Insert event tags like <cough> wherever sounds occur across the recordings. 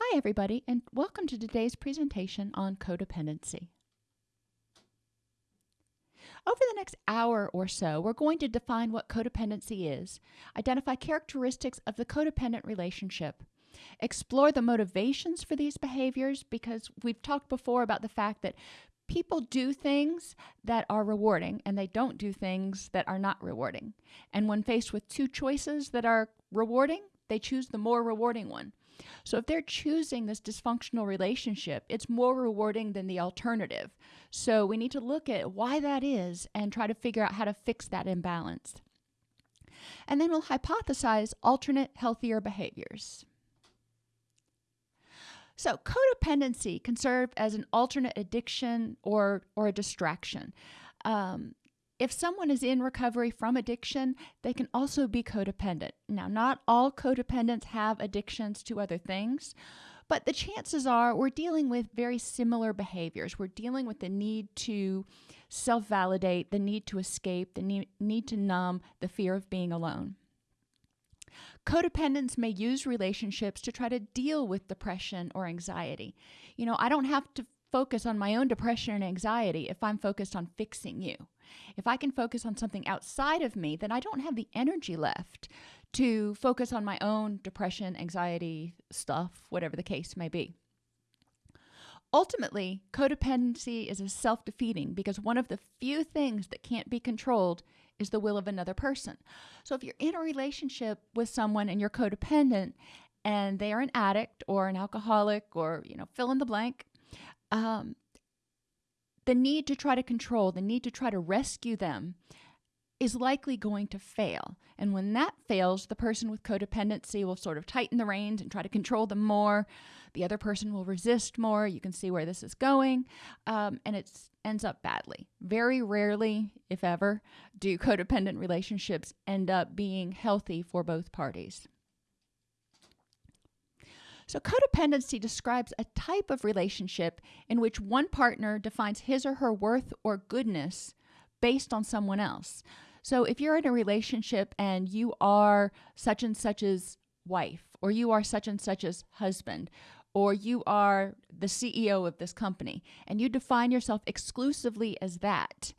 Hi, everybody, and welcome to today's presentation on codependency. Over the next hour or so, we're going to define what codependency is, identify characteristics of the codependent relationship, explore the motivations for these behaviors because we've talked before about the fact that people do things that are rewarding and they don't do things that are not rewarding. And when faced with two choices that are rewarding, they choose the more rewarding one. So if they're choosing this dysfunctional relationship, it's more rewarding than the alternative. So we need to look at why that is and try to figure out how to fix that imbalance. And then we'll hypothesize alternate healthier behaviors. So codependency can serve as an alternate addiction or, or a distraction. Um, if someone is in recovery from addiction, they can also be codependent. Now, not all codependents have addictions to other things, but the chances are we're dealing with very similar behaviors. We're dealing with the need to self validate, the need to escape, the need, need to numb the fear of being alone. Codependents may use relationships to try to deal with depression or anxiety. You know, I don't have to focus on my own depression and anxiety if I'm focused on fixing you. If I can focus on something outside of me, then I don't have the energy left to focus on my own depression, anxiety stuff, whatever the case may be. Ultimately, codependency is a self defeating because one of the few things that can't be controlled is the will of another person. So if you're in a relationship with someone and you're codependent and they are an addict or an alcoholic or, you know, fill in the blank, um, the need to try to control, the need to try to rescue them is likely going to fail. And when that fails, the person with codependency will sort of tighten the reins and try to control them more. The other person will resist more. You can see where this is going. Um, and it ends up badly. Very rarely, if ever, do codependent relationships end up being healthy for both parties. So, codependency describes a type of relationship in which one partner defines his or her worth or goodness based on someone else. So, if you're in a relationship and you are such and such's wife, or you are such and such's husband, or you are the CEO of this company, and you define yourself exclusively as that,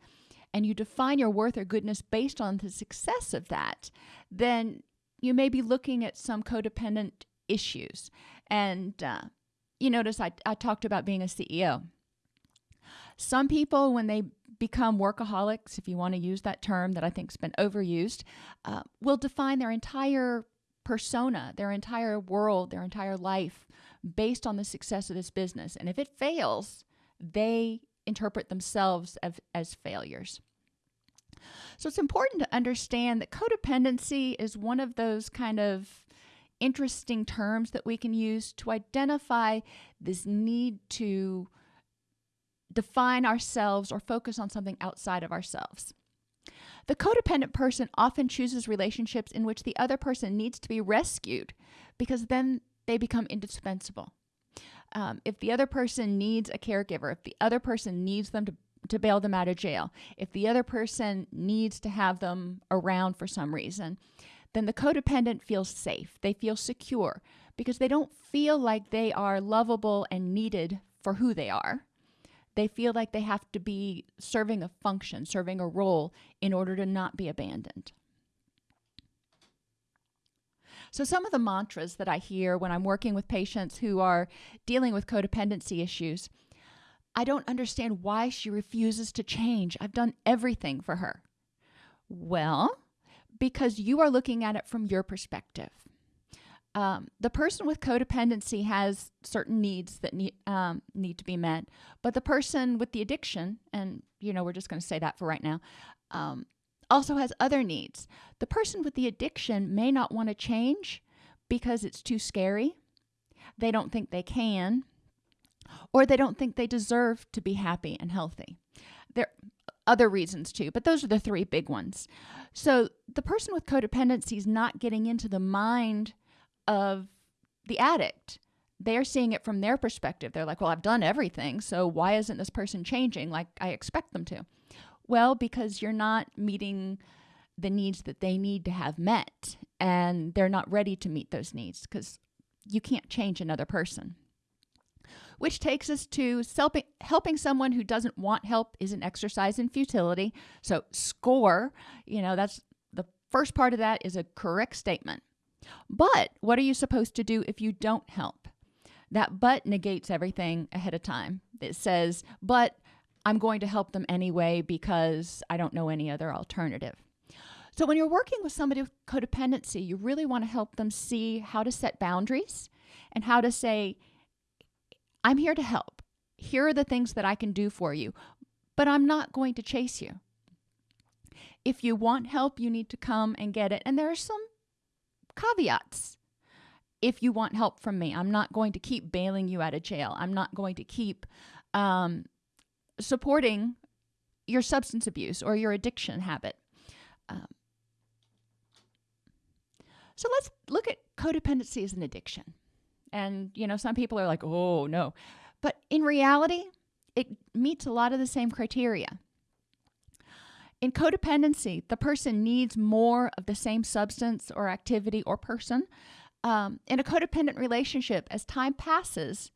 and you define your worth or goodness based on the success of that, then you may be looking at some codependent issues. And uh, you notice I, I talked about being a CEO. Some people, when they become workaholics, if you want to use that term that I think's been overused, uh, will define their entire persona, their entire world, their entire life based on the success of this business. And if it fails, they interpret themselves as, as failures. So it's important to understand that codependency is one of those kind of interesting terms that we can use to identify this need to define ourselves or focus on something outside of ourselves. The codependent person often chooses relationships in which the other person needs to be rescued because then they become indispensable. Um, if the other person needs a caregiver, if the other person needs them to, to bail them out of jail, if the other person needs to have them around for some reason, then the codependent feels safe. They feel secure because they don't feel like they are lovable and needed for who they are. They feel like they have to be serving a function, serving a role in order to not be abandoned. So, some of the mantras that I hear when I'm working with patients who are dealing with codependency issues I don't understand why she refuses to change. I've done everything for her. Well, because you are looking at it from your perspective. Um, the person with codependency has certain needs that need um, need to be met, but the person with the addiction, and you know we're just going to say that for right now, um, also has other needs. The person with the addiction may not want to change because it's too scary. They don't think they can, or they don't think they deserve to be happy and healthy. There other reasons too, but those are the three big ones. So the person with codependency is not getting into the mind of the addict. They're seeing it from their perspective. They're like, well, I've done everything, so why isn't this person changing like I expect them to? Well, because you're not meeting the needs that they need to have met, and they're not ready to meet those needs because you can't change another person. Which takes us to helping, helping someone who doesn't want help is an exercise in futility. So, score, you know, that's the first part of that is a correct statement. But what are you supposed to do if you don't help? That but negates everything ahead of time. It says, but I'm going to help them anyway because I don't know any other alternative. So, when you're working with somebody with codependency, you really want to help them see how to set boundaries and how to say, I'm here to help. Here are the things that I can do for you, but I'm not going to chase you. If you want help, you need to come and get it. And there are some caveats. If you want help from me, I'm not going to keep bailing you out of jail. I'm not going to keep um, supporting your substance abuse or your addiction habit. Um, so let's look at codependency as an addiction. And, you know, some people are like, oh, no. But in reality, it meets a lot of the same criteria. In codependency, the person needs more of the same substance or activity or person. Um, in a codependent relationship, as time passes,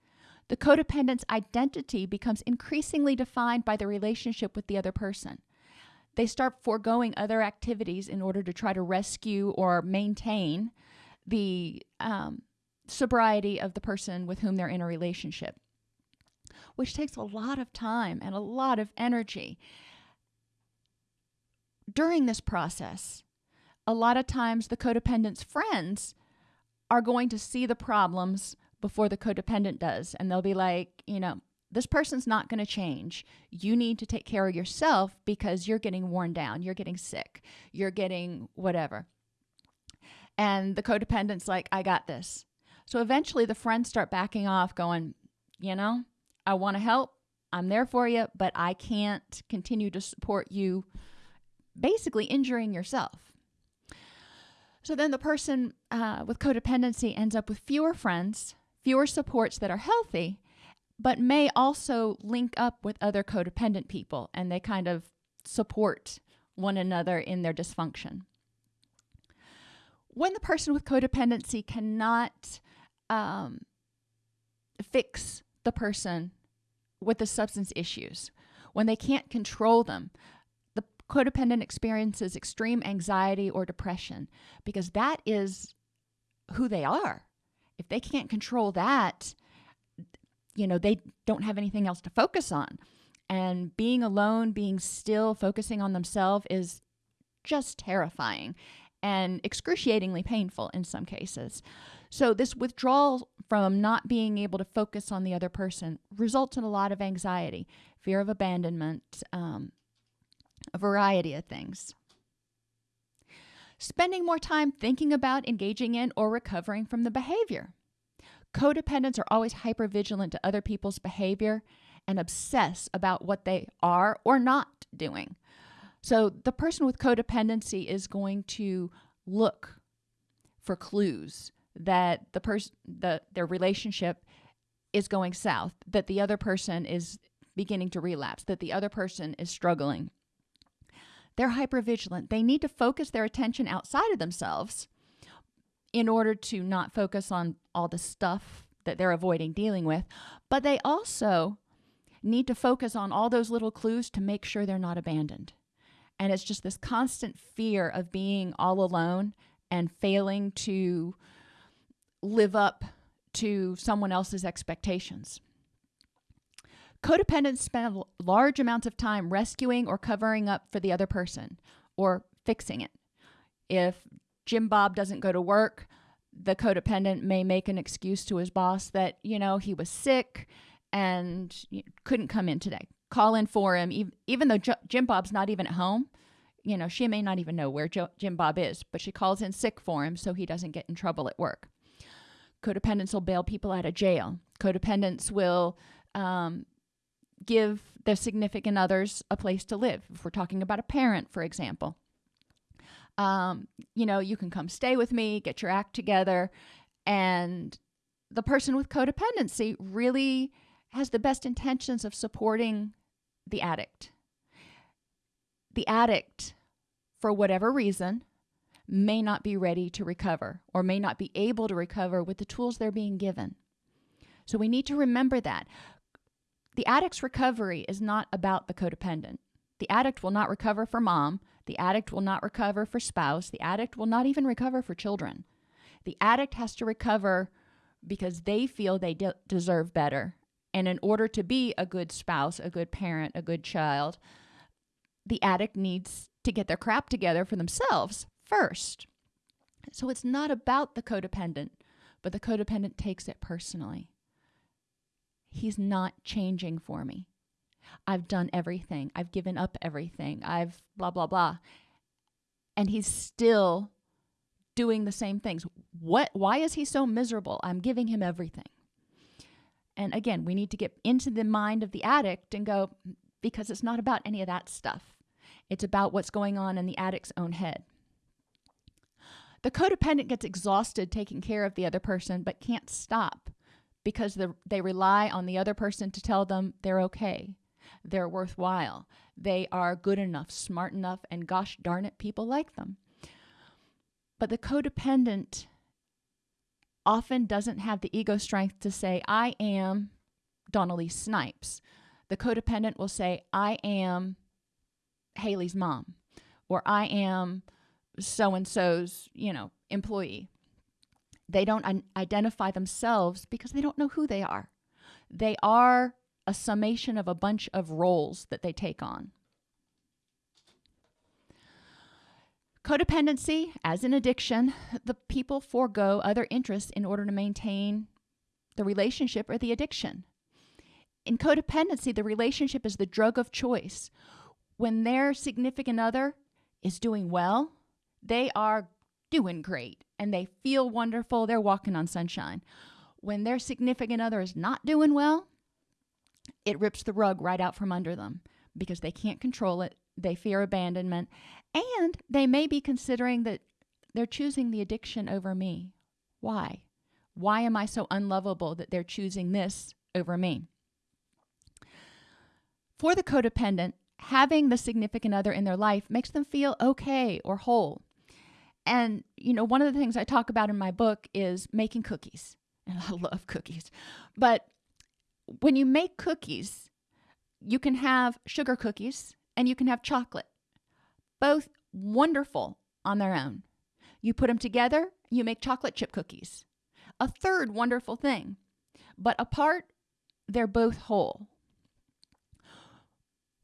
the codependent's identity becomes increasingly defined by the relationship with the other person. They start foregoing other activities in order to try to rescue or maintain the um, sobriety of the person with whom they're in a relationship, which takes a lot of time and a lot of energy. During this process, a lot of times the codependent's friends are going to see the problems before the codependent does. And they'll be like, you know, this person's not going to change. You need to take care of yourself because you're getting worn down, you're getting sick, you're getting whatever. And the codependent's like, I got this. So eventually the friends start backing off, going, you know, I want to help. I'm there for you, but I can't continue to support you, basically injuring yourself. So then the person uh, with codependency ends up with fewer friends, fewer supports that are healthy, but may also link up with other codependent people and they kind of support one another in their dysfunction. When the person with codependency cannot um, fix the person with the substance issues, when they can't control them, the codependent experiences extreme anxiety or depression because that is who they are. If they can't control that, you know, they don't have anything else to focus on. And being alone, being still, focusing on themselves is just terrifying and excruciatingly painful in some cases. So, this withdrawal from not being able to focus on the other person results in a lot of anxiety, fear of abandonment, um, a variety of things spending more time thinking about, engaging in, or recovering from the behavior. Codependents are always hypervigilant to other people's behavior and obsess about what they are or not doing. So the person with codependency is going to look for clues that the person the their relationship is going south, that the other person is beginning to relapse, that the other person is struggling they're hypervigilant. They need to focus their attention outside of themselves in order to not focus on all the stuff that they're avoiding dealing with. But they also need to focus on all those little clues to make sure they're not abandoned. And it's just this constant fear of being all alone and failing to live up to someone else's expectations. Codependents spend large amounts of time rescuing or covering up for the other person or fixing it. If Jim Bob doesn't go to work, the codependent may make an excuse to his boss that, you know, he was sick and couldn't come in today. Call in for him, even though Jim Bob's not even at home. You know, she may not even know where Jim Bob is, but she calls in sick for him so he doesn't get in trouble at work. Codependents will bail people out of jail. Codependents will um, give their significant others a place to live. If we're talking about a parent, for example, um, you know, you can come stay with me, get your act together. And the person with codependency really has the best intentions of supporting the addict. The addict, for whatever reason, may not be ready to recover or may not be able to recover with the tools they're being given. So we need to remember that. The addict's recovery is not about the codependent. The addict will not recover for mom. The addict will not recover for spouse. The addict will not even recover for children. The addict has to recover because they feel they de- deserve better. And in order to be a good spouse, a good parent, a good child, the addict needs to get their crap together for themselves first. So it's not about the codependent, but the codependent takes it personally. He's not changing for me. I've done everything. I've given up everything. I've blah, blah, blah. And he's still doing the same things. What why is he so miserable? I'm giving him everything. And again, we need to get into the mind of the addict and go mm, because it's not about any of that stuff. It's about what's going on in the addict's own head. The codependent gets exhausted taking care of the other person but can't stop because they rely on the other person to tell them they're okay, they're worthwhile, they are good enough, smart enough, and gosh darn it, people like them. But the codependent often doesn't have the ego strength to say, I am Dawn-Elise Snipes. The codependent will say, I am Haley's mom, or I am so and so's, you know, employee. They don't identify themselves because they don't know who they are. They are a summation of a bunch of roles that they take on. Codependency, as an addiction, the people forego other interests in order to maintain the relationship or the addiction. In codependency, the relationship is the drug of choice. When their significant other is doing well, they are doing great and they feel wonderful. They're walking on sunshine. When their significant other is not doing well, it rips the rug right out from under them because they can't control it. They fear abandonment. And they may be considering that they're choosing the addiction over me. Why? Why am I so unlovable that they're choosing this over me? For the codependent, having the significant other in their life makes them feel okay or whole. And, you know, one of the things I talk about in my book is making cookies. <laughs> And I love cookies. But when you make cookies, you can have sugar cookies and you can have chocolate. Both wonderful on their own. You put them together, you make chocolate chip cookies. A third wonderful thing. But apart, they're both whole.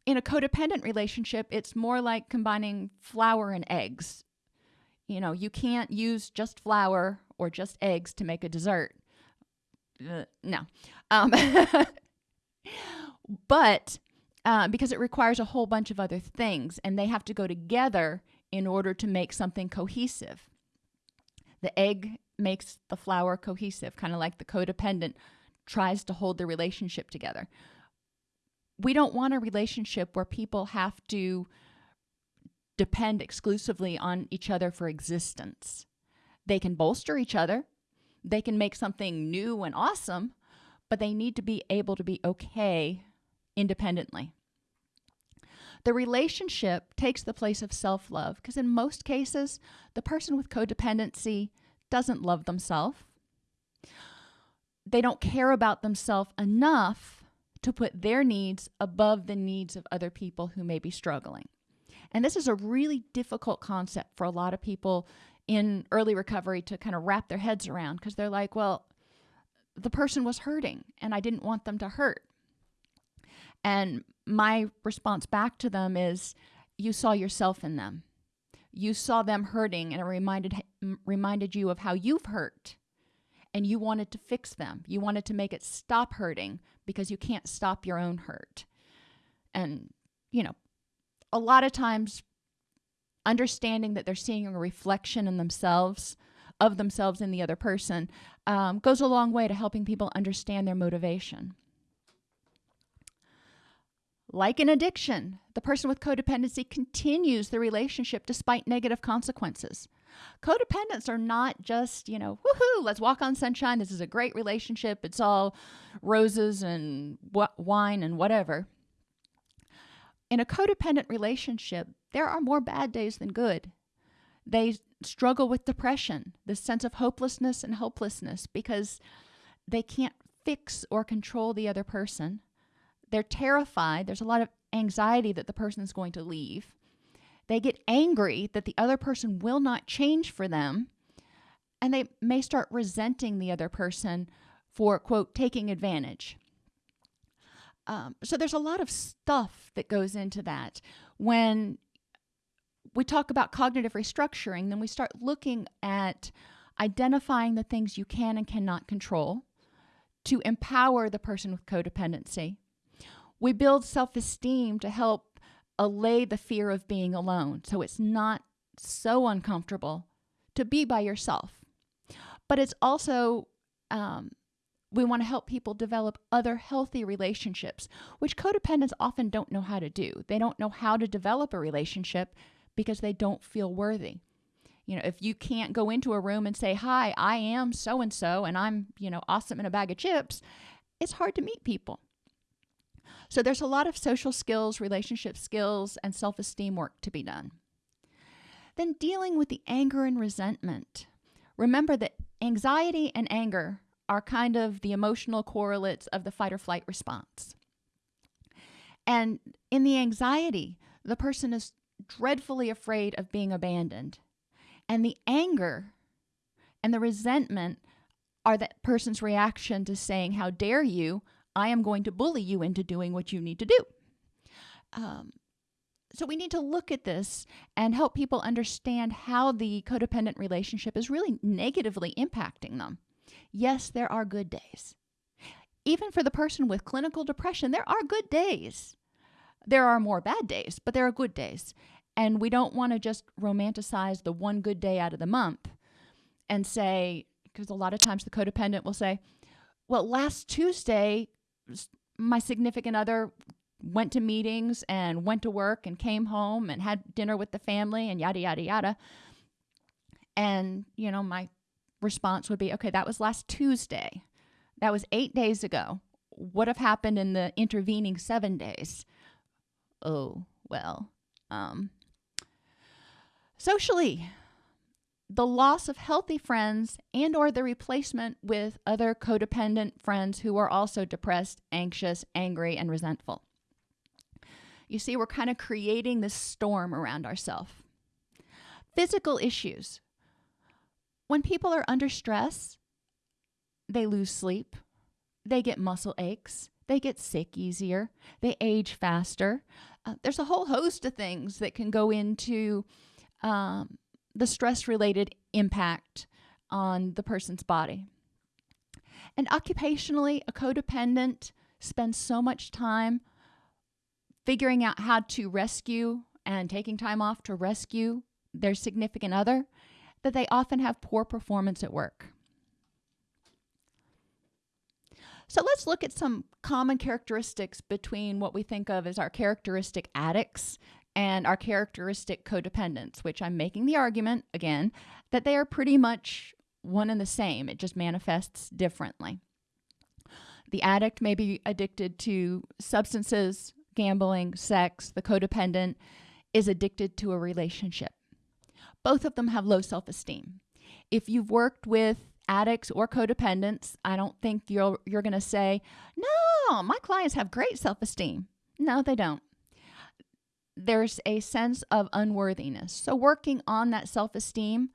In a codependent relationship, it's more like combining flour and eggs you know, you can't use just flour or just eggs to make a dessert. Uh, no. Um, <laughs> but uh, because it requires a whole bunch of other things and they have to go together in order to make something cohesive. The egg makes the flour cohesive, kind of like the codependent tries to hold the relationship together. We don't want a relationship where people have to depend exclusively on each other for existence. They can bolster each other, they can make something new and awesome, but they need to be able to be okay independently. The relationship takes the place of self love because, in most cases, the person with codependency doesn't love themselves. They don't care about themselves enough to put their needs above the needs of other people who may be struggling. And this is a really difficult concept for a lot of people in early recovery to kind of wrap their heads around because they're like, well, the person was hurting and I didn't want them to hurt. And my response back to them is, you saw yourself in them. You saw them hurting and it reminded reminded you of how you've hurt. And you wanted to fix them. You wanted to make it stop hurting because you can't stop your own hurt. And you know, a lot of times understanding that they're seeing a reflection in themselves of themselves in the other person um, goes a long way to helping people understand their motivation like an addiction the person with codependency continues the relationship despite negative consequences codependents are not just you know woohoo let's walk on sunshine this is a great relationship it's all roses and wine and whatever in a codependent relationship, there are more bad days than good. They struggle with depression, this sense of hopelessness and helplessness because they can't fix or control the other person. They're terrified. There's a lot of anxiety that the person is going to leave. They get angry that the other person will not change for them. And they may start resenting the other person for, quote, taking advantage. Um, so there's a lot of stuff that goes into that. When we talk about cognitive restructuring, then we start looking at identifying the things you can and cannot control to empower the person with codependency. We build self esteem to help allay the fear of being alone so it's not so uncomfortable to be by yourself. But it's also, um, we want to help people develop other healthy relationships, which codependents often don't know how to do. They don't know how to develop a relationship because they don't feel worthy. You know, if you can't go into a room and say, Hi, I am so and so, and I'm, you know, awesome in a bag of chips, it's hard to meet people. So there's a lot of social skills, relationship skills, and self esteem work to be done. Then dealing with the anger and resentment. Remember that anxiety and anger are kind of the emotional correlates of the fight or flight response. And in the anxiety, the person is dreadfully afraid of being abandoned. And the anger and the resentment are that person's reaction to saying, How dare you? I am going to bully you into doing what you need to do. Um, so we need to look at this and help people understand how the codependent relationship is really negatively impacting them. Yes, there are good days. Even for the person with clinical depression, there are good days. There are more bad days, but there are good days. And we don't want to just romanticize the one good day out of the month and say, because a lot of times the codependent will say, well, last Tuesday, my significant other went to meetings and went to work and came home and had dinner with the family and yada, yada, yada. And, you know, my response would be, okay, that was last Tuesday. That was eight days ago. What have happened in the intervening seven days? Oh, well, um, socially, the loss of healthy friends and or the replacement with other codependent friends who are also depressed, anxious, angry, and resentful. You see, we're kind of creating this storm around ourselves. Physical issues. When people are under stress, they lose sleep, they get muscle aches, they get sick easier, they age faster. Uh, there's a whole host of things that can go into um, the stress related impact on the person's body. And occupationally, a codependent spends so much time figuring out how to rescue and taking time off to rescue their significant other that they often have poor performance at work. So let's look at some common characteristics between what we think of as our characteristic addicts and our characteristic codependence, which I'm making the argument again that they are pretty much one and the same. It just manifests differently. The addict may be addicted to substances, gambling, sex. The codependent is addicted to a relationship. Both of them have low self esteem. If you've worked with addicts or codependents, I don't think you're, you're going to say, no, my clients have great self esteem. No, they don't there's a sense of unworthiness. So, working on that self esteem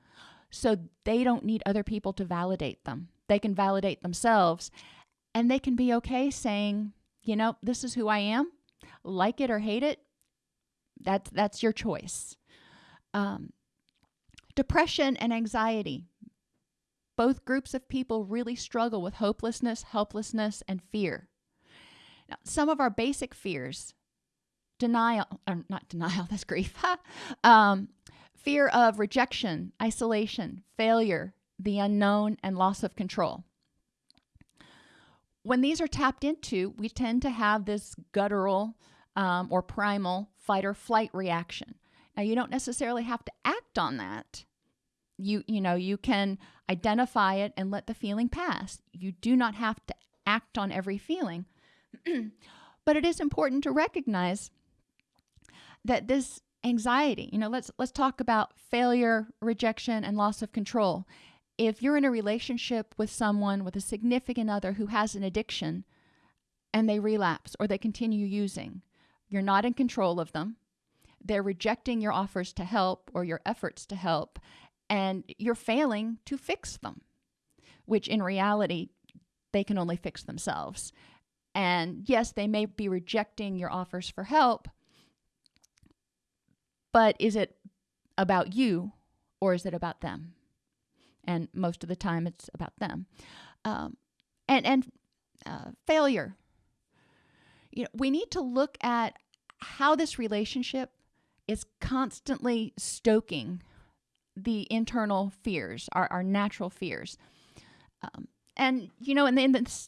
so they don't need other people to validate them. They can validate themselves and they can be okay saying, you know, this is who I am, like it or hate it. That's, that's your choice. Um, depression and anxiety. Both groups of people really struggle with hopelessness, helplessness, and fear. Now, some of our basic fears denial, or not denial, <laughs> that's grief, <laughs> um, fear of rejection, isolation, failure, the unknown, and loss of control. When these are tapped into, we tend to have this guttural um, or primal fight or flight reaction. Now, you don't necessarily have to act on that. You, you know, you can identify it and let the feeling pass. You do not have to act on every feeling. <clears throat> but it is important to recognize that this anxiety. You know, let's let's talk about failure, rejection and loss of control. If you're in a relationship with someone with a significant other who has an addiction and they relapse or they continue using, you're not in control of them. They're rejecting your offers to help or your efforts to help and you're failing to fix them, which in reality they can only fix themselves. And yes, they may be rejecting your offers for help, but is it about you or is it about them? And most of the time, it's about them. Um, and and uh, failure. You know, we need to look at how this relationship is constantly stoking the internal fears, our, our natural fears. Um, and, you know, in the, in the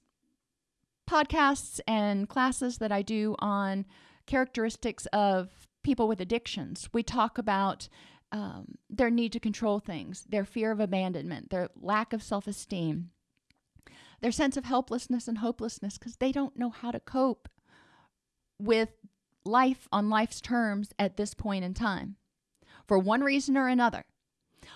podcasts and classes that I do on characteristics of people with addictions. We talk about um, their need to control things, their fear of abandonment, their lack of self esteem, their sense of helplessness and hopelessness because they don't know how to cope with life on life's terms at this point in time for one reason or another.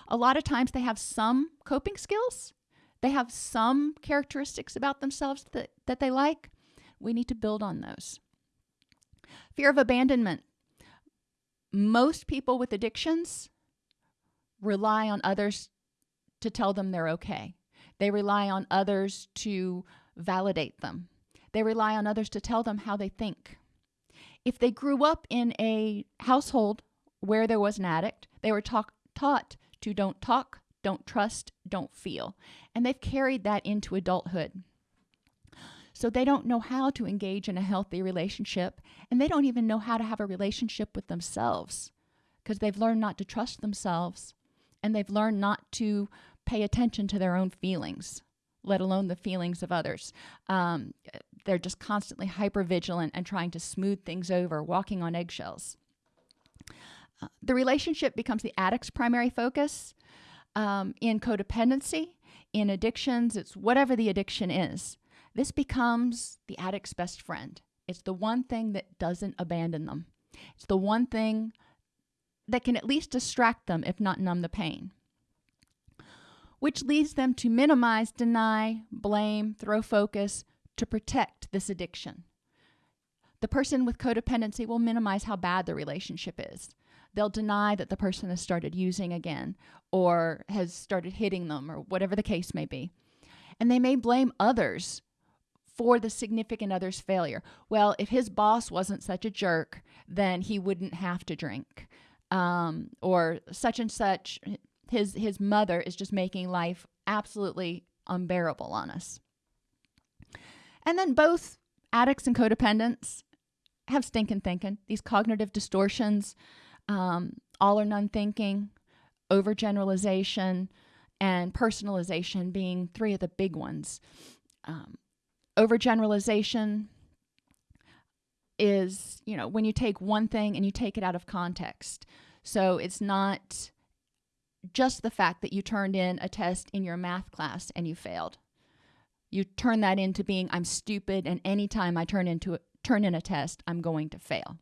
A lot of times they have some coping skills, they have some characteristics about themselves that, that they like. We need to build on those. Fear of abandonment most people with addictions rely on others to tell them they're okay. They rely on others to validate them. They rely on others to tell them how they think. If they grew up in a household where there was an addict, they were taught to don't talk, don't trust, don't feel. And they've carried that into adulthood. So they don't know how to engage in a healthy relationship, and they don't even know how to have a relationship with themselves because they've learned not to trust themselves and they've learned not to pay attention to their own feelings, let alone the feelings of others. Um, they're just constantly hyper vigilant and trying to smooth things over, walking on eggshells. Uh, the relationship becomes the addict's primary focus. Um, in codependency, in addictions, it's whatever the addiction is. This becomes the addict's best friend. It's the one thing that doesn't abandon them. It's the one thing that can at least distract them, if not numb the pain, which leads them to minimize, deny, blame, throw focus to protect this addiction. The person with codependency will minimize how bad the relationship is. They'll deny that the person has started using again or has started hitting them or whatever the case may be. And they may blame others for the significant other's failure. Well, if his boss wasn't such a jerk, then he wouldn't have to drink. Um, or such and such, his his mother is just making life absolutely unbearable on us. And then both addicts and codependents have stinking thinking, these cognitive distortions, um, all or none thinking, overgeneralization, and personalization being three of the big ones. Um, overgeneralization is, you know, when you take one thing and you take it out of context. So it's not just the fact that you turned in a test in your math class and you failed. You turn that into being I'm stupid and anytime I turn into a, turn in a test, I'm going to fail.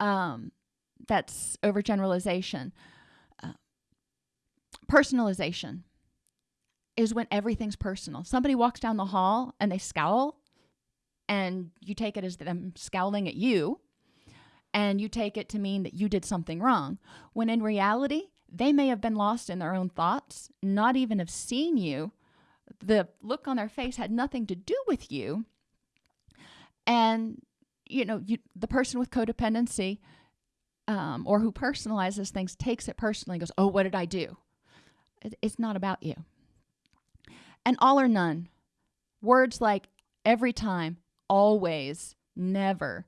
Um, that's overgeneralization. Uh, personalization is when everything's personal. Somebody walks down the hall and they scowl, and you take it as them scowling at you, and you take it to mean that you did something wrong. When in reality, they may have been lost in their own thoughts, not even have seen you. The look on their face had nothing to do with you. And, you know, you, the person with codependency um, or who personalizes things takes it personally and goes, Oh, what did I do? It's not about you and all or none. Words like every time, always, never.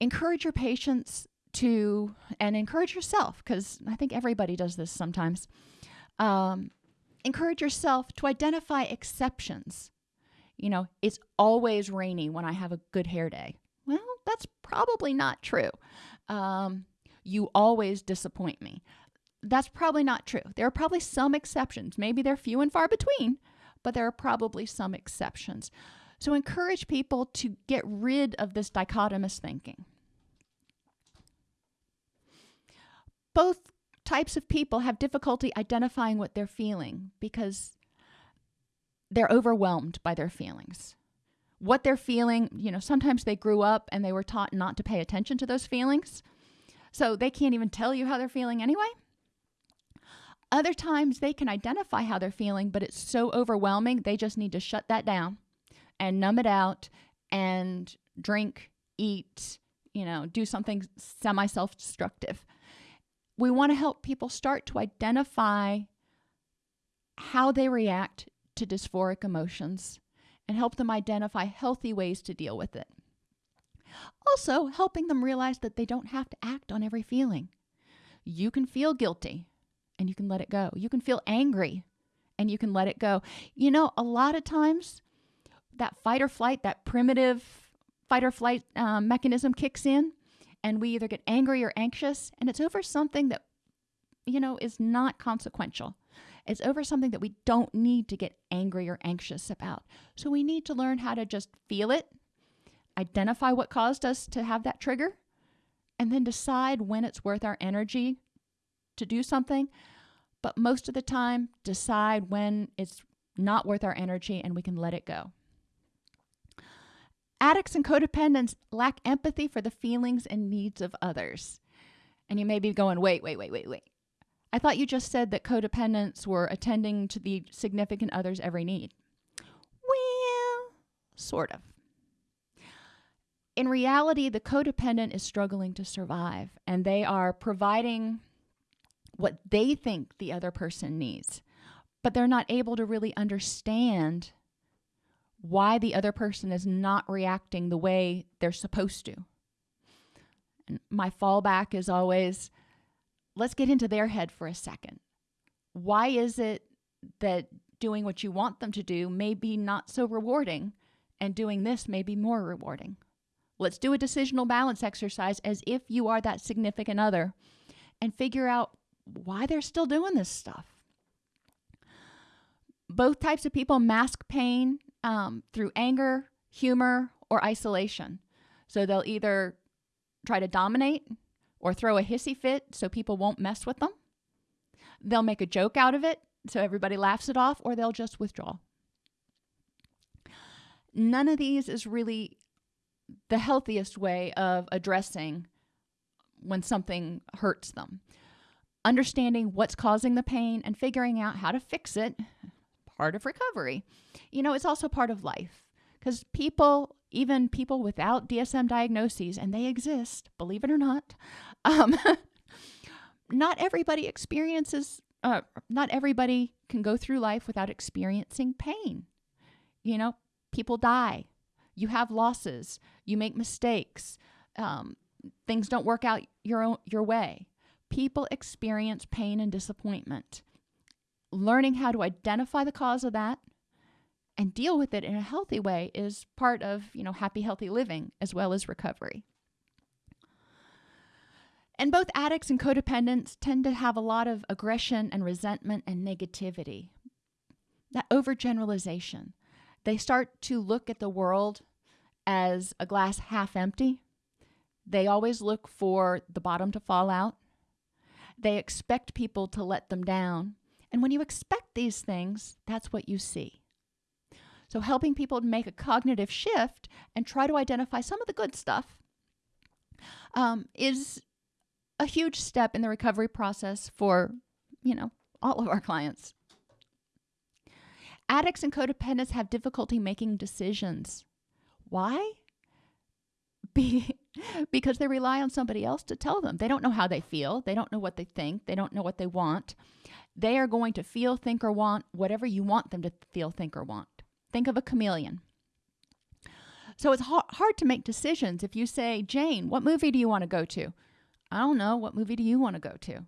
Encourage your patients to, and encourage yourself, because I think everybody does this sometimes. Um, encourage yourself to identify exceptions. You know, it's always rainy when I have a good hair day. Well, that's probably not true. Um, you always disappoint me that's probably not true. There are probably some exceptions. Maybe they're few and far between, but there are probably some exceptions. So encourage people to get rid of this dichotomous thinking. both types of people have difficulty identifying what they're feeling because they're overwhelmed by their feelings. What they're feeling, you know, sometimes they grew up and they were taught not to pay attention to those feelings. So they can't even tell you how they're feeling anyway. Other times they can identify how they're feeling, but it's so overwhelming, they just need to shut that down and numb it out and drink, eat, you know, do something semi self destructive. We want to help people start to identify how they react to dysphoric emotions and help them identify healthy ways to deal with it. Also, helping them realize that they don't have to act on every feeling. You can feel guilty and you can let it go. You can feel angry and you can let it go. You know, a lot of times that fight or flight, that primitive fight or flight um, mechanism kicks in, and we either get angry or anxious, and it's over something that, you know, is not consequential. It's over something that we don't need to get angry or anxious about. So we need to learn how to just feel it, identify what caused us to have that trigger, and then decide when it's worth our energy to do something. But most of the time, decide when it's not worth our energy and we can let it go. Addicts and codependents lack empathy for the feelings and needs of others. And you may be going, wait, wait, wait, wait, wait. I thought you just said that codependents were attending to the significant other's every need. Well, sort of. In reality, the codependent is struggling to survive and they are providing what they think the other person needs, but they're not able to really understand why the other person is not reacting the way they're supposed to. And my fallback is always let's get into their head for a second. Why is it that doing what you want them to do may be not so rewarding and doing this may be more rewarding? Let's do a decisional balance exercise as if you are that significant other and figure out why they're still doing this stuff. Both types of people mask pain um, through anger, humor, or isolation. So they'll either try to dominate or throw a hissy fit so people won't mess with them. They'll make a joke out of it so everybody laughs it off, or they'll just withdraw. None of these is really the healthiest way of addressing when something hurts them. Understanding what's causing the pain and figuring out how to fix it part of recovery. You know, it's also part of life because people, even people without DSM diagnoses, and they exist, believe it or not, <laughs> um, not everybody experiences, uh, not everybody can go through life without experiencing pain. You know, people die, you have losses, you make mistakes, um, things don't work out your own, your way. People experience pain and disappointment learning how to identify the cause of that and deal with it in a healthy way is part of, you know, happy healthy living as well as recovery. And both addicts and codependents tend to have a lot of aggression and resentment and negativity. That overgeneralization. They start to look at the world as a glass half empty. They always look for the bottom to fall out. They expect people to let them down and when you expect these things, that's what you see. So, helping people make a cognitive shift and try to identify some of the good stuff um, is a huge step in the recovery process for, you know, all of our clients. Addicts and codependents have difficulty making decisions. Why? <laughs> Be, because they rely on somebody else to tell them. They don't know how they feel. They don't know what they think. They don't know what they want. They are going to feel, think, or want whatever you want them to feel, think, or want. Think of a chameleon. So it's hard to make decisions if you say, Jane, what movie do you want to go to? I don't know. What movie do you want to go to?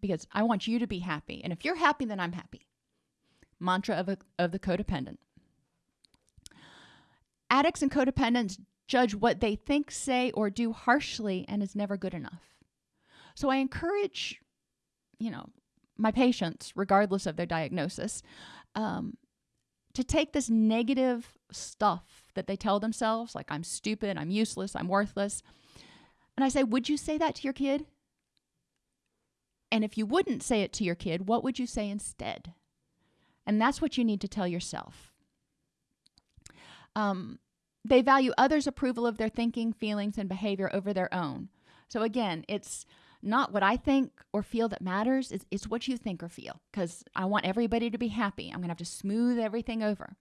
Because I want you to be happy. And if you're happy, then I'm happy. Mantra of, a, of the codependent. Addicts and codependents judge what they think, say, or do harshly and is never good enough. So I encourage, you know, my patients, regardless of their diagnosis, um, to take this negative stuff that they tell themselves, like I'm stupid, I'm useless, I'm worthless. And I say, Would you say that to your kid? And if you wouldn't say it to your kid, what would you say instead? And that's what you need to tell yourself. Um, they value others' approval of their thinking, feelings, and behavior over their own. So again, it's not what I think or feel that matters, it's, it's what you think or feel because I want everybody to be happy. I'm going to have to smooth everything over.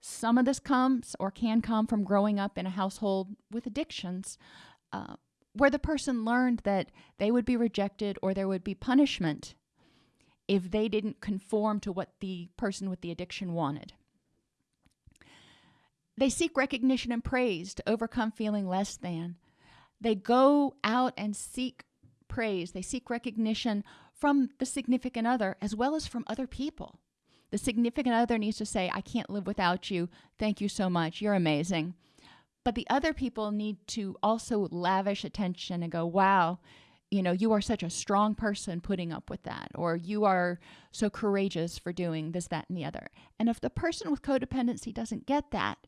Some of this comes or can come from growing up in a household with addictions uh, where the person learned that they would be rejected or there would be punishment if they didn't conform to what the person with the addiction wanted. They seek recognition and praise to overcome feeling less than. They go out and seek praise, they seek recognition from the significant other as well as from other people. The significant other needs to say, I can't live without you. Thank you so much. You're amazing. But the other people need to also lavish attention and go, wow, you know, you are such a strong person putting up with that, or you are so courageous for doing this, that, and the other. And if the person with codependency doesn't get that,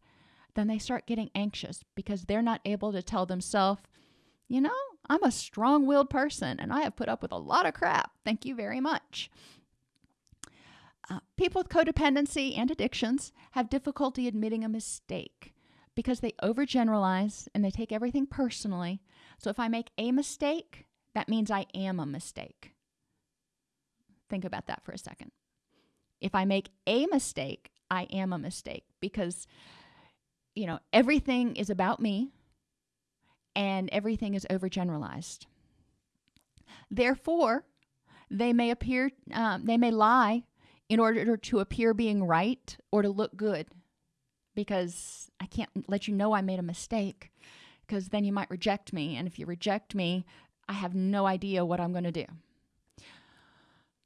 then they start getting anxious because they're not able to tell themselves, you know, I'm a strong willed person and I have put up with a lot of crap. Thank you very much. Uh, people with codependency and addictions have difficulty admitting a mistake because they overgeneralize and they take everything personally. So if I make a mistake, that means I am a mistake. Think about that for a second. If I make a mistake, I am a mistake because, you know, everything is about me and everything is overgeneralized. Therefore, they may appear, um, they may lie in order to appear being right or to look good because I can't let you know I made a mistake because then you might reject me. And if you reject me, I have no idea what I'm going to do.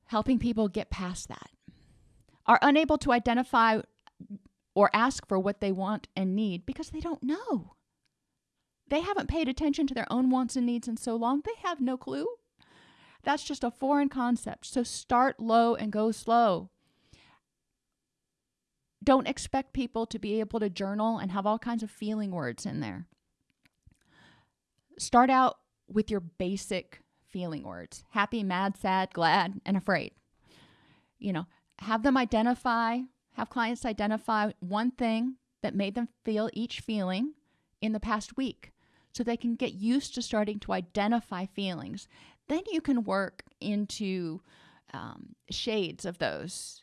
Helping people get past that. Are unable to identify or ask for what they want and need because they don't know. They haven't paid attention to their own wants and needs in so long, they have no clue. That's just a foreign concept. So start low and go slow. Don't expect people to be able to journal and have all kinds of feeling words in there. Start out with your basic feeling words happy, mad, sad, glad, and afraid. You know, have them identify, have clients identify one thing that made them feel each feeling in the past week so they can get used to starting to identify feelings. Then you can work into um, shades of those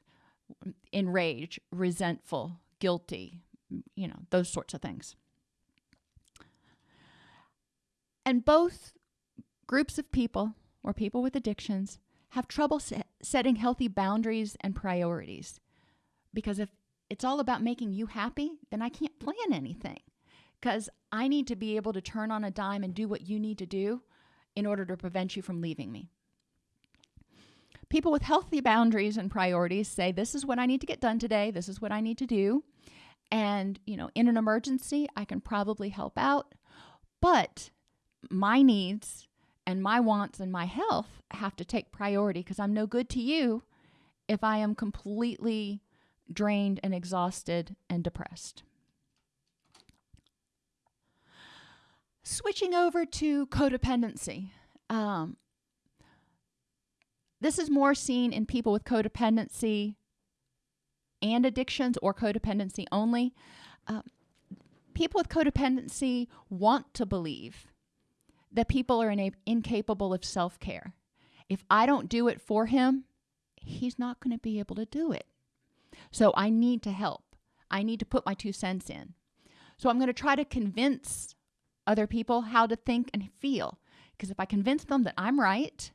enraged, resentful, guilty, you know, those sorts of things. And both groups of people or people with addictions have trouble set setting healthy boundaries and priorities. Because if it's all about making you happy, then I can't plan anything. Because I need to be able to turn on a dime and do what you need to do in order to prevent you from leaving me. People with healthy boundaries and priorities say, This is what I need to get done today. This is what I need to do. And, you know, in an emergency, I can probably help out. But my needs and my wants and my health have to take priority because I'm no good to you if I am completely drained and exhausted and depressed. Switching over to codependency. Um, this is more seen in people with codependency and addictions or codependency only. Uh, people with codependency want to believe that people are incapable of self care. If I don't do it for him, he's not going to be able to do it. So I need to help. I need to put my two cents in. So I'm going to try to convince other people how to think and feel. Because if I convince them that I'm right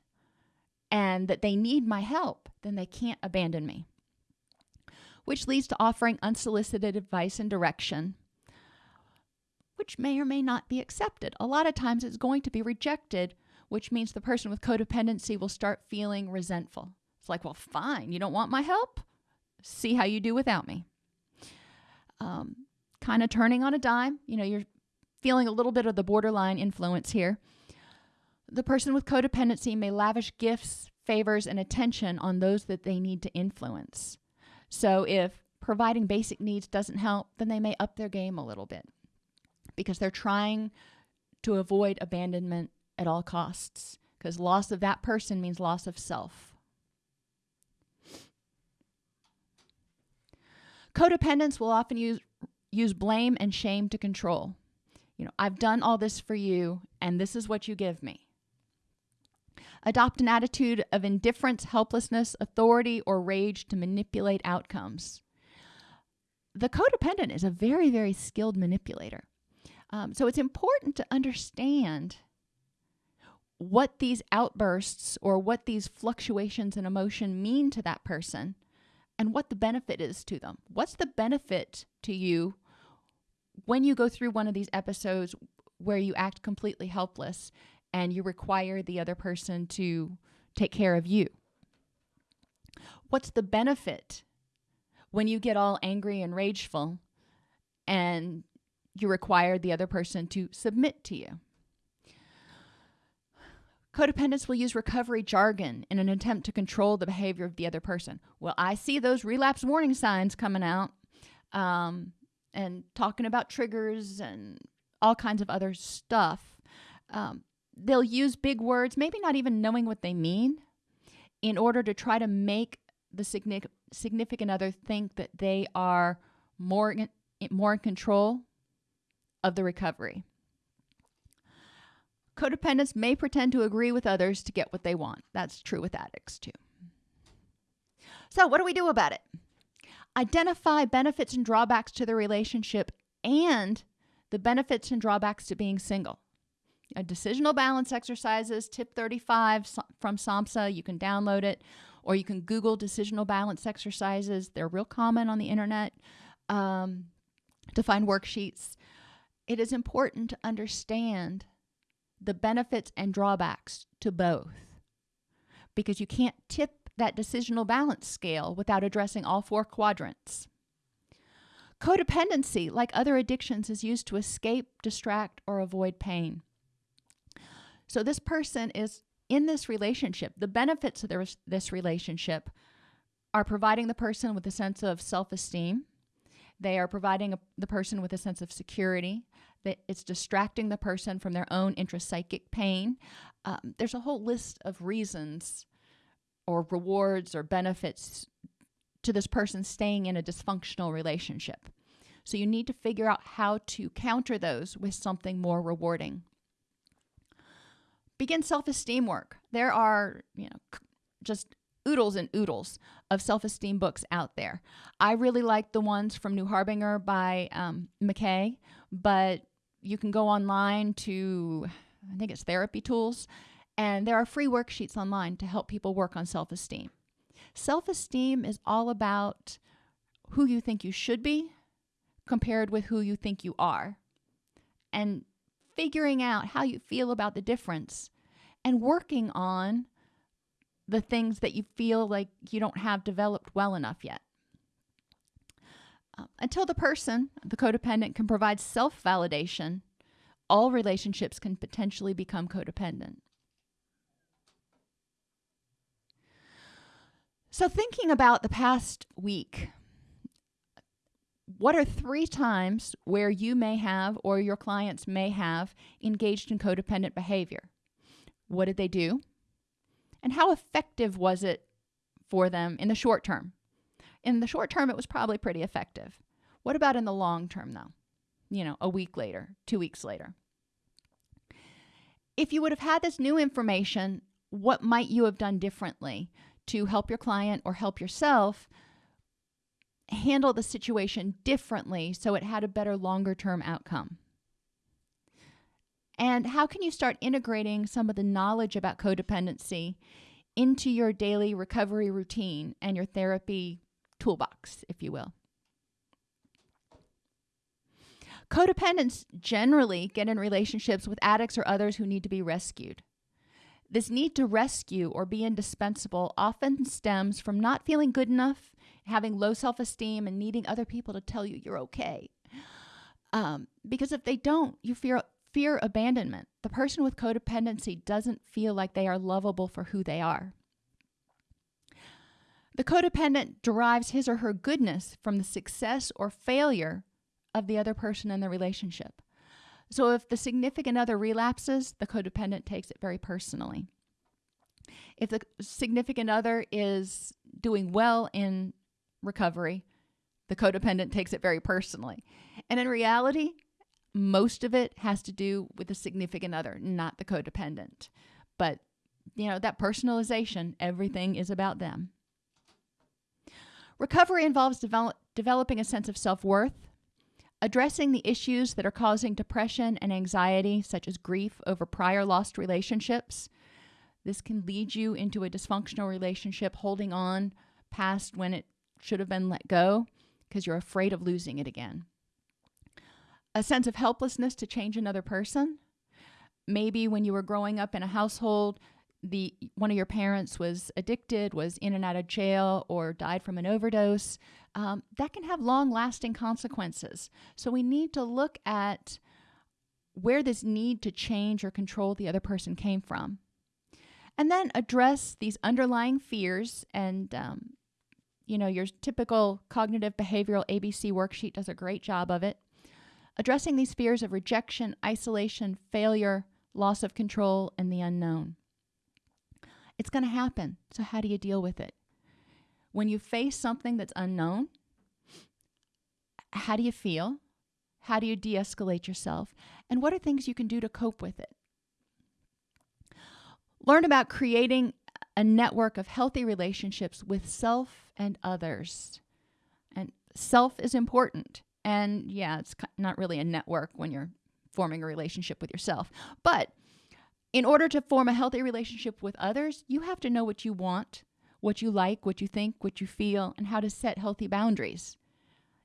and that they need my help, then they can't abandon me. Which leads to offering unsolicited advice and direction which may or may not be accepted. A lot of times it's going to be rejected, which means the person with codependency will start feeling resentful. It's like, well, fine, you don't want my help? See how you do without me. Um, kind of turning on a dime. You know, you're feeling a little bit of the borderline influence here. The person with codependency may lavish gifts, favors, and attention on those that they need to influence. So if providing basic needs doesn't help, then they may up their game a little bit because they're trying to avoid abandonment at all costs because loss of that person means loss of self. Codependents will often use use blame and shame to control. You know, I've done all this for you and this is what you give me. Adopt an attitude of indifference, helplessness, authority, or rage to manipulate outcomes. The codependent is a very, very skilled manipulator. Um, so it's important to understand what these outbursts or what these fluctuations in emotion mean to that person and what the benefit is to them. What's the benefit to you when you go through one of these episodes where you act completely helpless and you require the other person to take care of you? What's the benefit when you get all angry and rageful and you require the other person to submit to you? Codependents will use recovery jargon in an attempt to control the behavior of the other person. Well, I see those relapse warning signs coming out um, and talking about triggers and all kinds of other stuff. Um, they'll use big words, maybe not even knowing what they mean, in order to try to make the significant other think that they are more in, more in control of the recovery. Codependents may pretend to agree with others to get what they want. That's true with addicts, too. So, what do we do about it? Identify benefits and drawbacks to the relationship and the benefits and drawbacks to being single. A decisional balance exercises, tip 35 from SAMHSA. You can download it or you can Google decisional balance exercises. They're real common on the internet um, to find worksheets. It is important to understand the benefits and drawbacks to both because you can't tip that decisional balance scale without addressing all four quadrants. Codependency, like other addictions, is used to escape, distract, or avoid pain. So this person is in this relationship. The benefits of this relationship are providing the person with a sense of self esteem, they are providing a, the person with a sense of security that it's distracting the person from their own intrapsychic pain. Um, there's a whole list of reasons or rewards or benefits to this person staying in a dysfunctional relationship. So you need to figure out how to counter those with something more rewarding. Begin self-esteem work. There are, you know, just oodles and oodles of self-esteem books out there. I really like the ones from New Harbinger by um, McKay, but you can go online to, I think it's Therapy Tools, and there are free worksheets online to help people work on self esteem. Self esteem is all about who you think you should be compared with who you think you are, and figuring out how you feel about the difference and working on the things that you feel like you don't have developed well enough yet. Uh, until the person, the codependent, can provide self validation, all relationships can potentially become codependent. So, thinking about the past week, what are three times where you may have or your clients may have engaged in codependent behavior? What did they do? And how effective was it for them in the short term? In the short term, it was probably pretty effective. What about in the long term, though? You know, a week later, two weeks later. If you would have had this new information, what might you have done differently to help your client or help yourself handle the situation differently so it had a better longer term outcome? And how can you start integrating some of the knowledge about codependency into your daily recovery routine and your therapy toolbox, if you will. Codependents generally get in relationships with addicts or others who need to be rescued. This need to rescue or be indispensable often stems from not feeling good enough, having low self esteem, and needing other people to tell you you're okay. Um, because if they don't, you fear, fear abandonment. The person with codependency doesn't feel like they are lovable for who they are. The codependent derives his or her goodness from the success or failure of the other person in the relationship. So if the significant other relapses, the codependent takes it very personally. If the significant other is doing well in recovery, the codependent takes it very personally. And in reality, most of it has to do with the significant other, not the codependent. But, you know, that personalization, everything is about them. Recovery involves develop, developing a sense of self worth, addressing the issues that are causing depression and anxiety, such as grief over prior lost relationships. This can lead you into a dysfunctional relationship, holding on past when it should have been let go because you're afraid of losing it again. A sense of helplessness to change another person. Maybe when you were growing up in a household, the one of your parents was addicted, was in and out of jail, or died from an overdose, um, that can have long lasting consequences. So we need to look at where this need to change or control the other person came from. And then address these underlying fears. And, um, you know, your typical cognitive behavioral ABC worksheet does a great job of it. Addressing these fears of rejection, isolation, failure, loss of control, and the unknown. It's going to happen. So, how do you deal with it? When you face something that's unknown, how do you feel? How do you de escalate yourself? And what are things you can do to cope with it? Learn about creating a network of healthy relationships with self and others. And self is important. And yeah, it's not really a network when you're forming a relationship with yourself. But in order to form a healthy relationship with others, you have to know what you want, what you like, what you think, what you feel, and how to set healthy boundaries.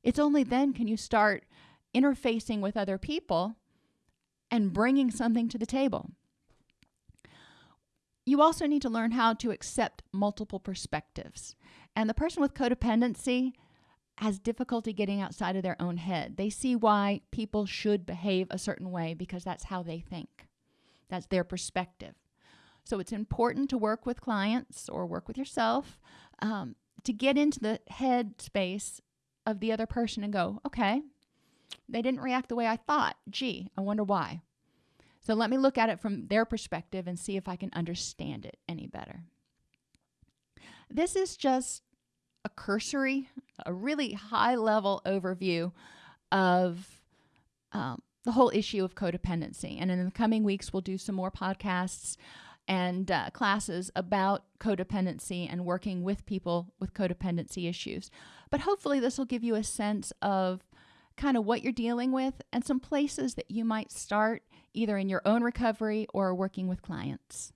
It's only then can you start interfacing with other people and bringing something to the table. You also need to learn how to accept multiple perspectives. And the person with codependency has difficulty getting outside of their own head. They see why people should behave a certain way because that's how they think. That's their perspective. So it's important to work with clients or work with yourself um, to get into the head space of the other person and go, okay, they didn't react the way I thought. Gee, I wonder why. So let me look at it from their perspective and see if I can understand it any better. This is just a cursory, a really high level overview of um, the whole issue of codependency. And in the coming weeks, we'll do some more podcasts and uh, classes about codependency and working with people with codependency issues. But hopefully, this will give you a sense of kind of what you're dealing with and some places that you might start either in your own recovery or working with clients.